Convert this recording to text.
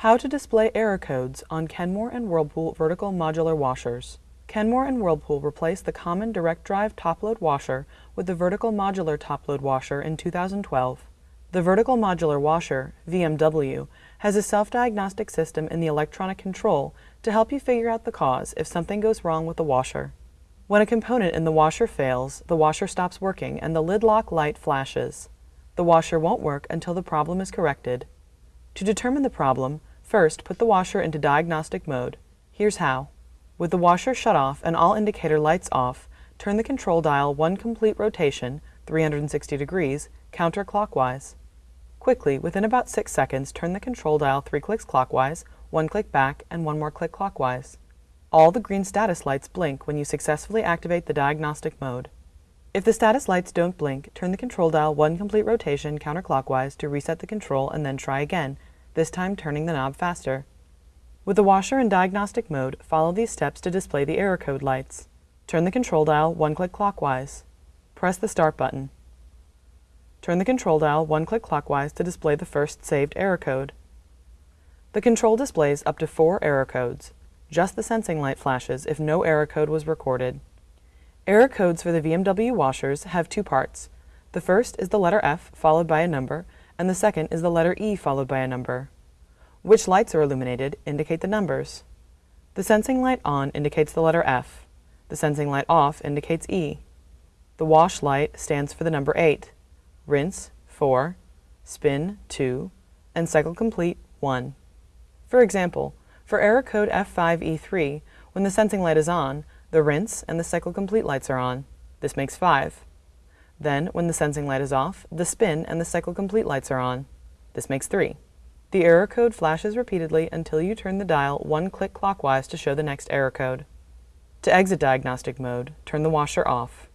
How to display error codes on Kenmore and Whirlpool vertical modular washers. Kenmore and Whirlpool replaced the common direct drive top-load washer with the vertical modular top-load washer in 2012. The vertical modular washer, VMW, has a self-diagnostic system in the electronic control to help you figure out the cause if something goes wrong with the washer. When a component in the washer fails, the washer stops working and the lid lock light flashes. The washer won't work until the problem is corrected. To determine the problem, first put the washer into diagnostic mode. Here's how. With the washer shut off and all indicator lights off, turn the control dial one complete rotation, 360 degrees, counterclockwise. Quickly, within about 6 seconds, turn the control dial 3 clicks clockwise, 1 click back, and 1 more click clockwise. All the green status lights blink when you successfully activate the diagnostic mode. If the status lights don't blink, turn the control dial one complete rotation counterclockwise to reset the control and then try again, this time turning the knob faster. With the washer in diagnostic mode, follow these steps to display the error code lights. Turn the control dial one click clockwise. Press the start button. Turn the control dial one click clockwise to display the first saved error code. The control displays up to four error codes. Just the sensing light flashes if no error code was recorded. Error codes for the VMW washers have two parts. The first is the letter F followed by a number, and the second is the letter E followed by a number. Which lights are illuminated indicate the numbers. The sensing light on indicates the letter F. The sensing light off indicates E. The wash light stands for the number 8, rinse 4, spin 2, and cycle complete 1. For example, for error code F5E3, when the sensing light is on, the rinse and the cycle complete lights are on. This makes 5. Then, when the sensing light is off, the spin and the cycle complete lights are on. This makes 3. The error code flashes repeatedly until you turn the dial one click clockwise to show the next error code. To exit diagnostic mode, turn the washer off.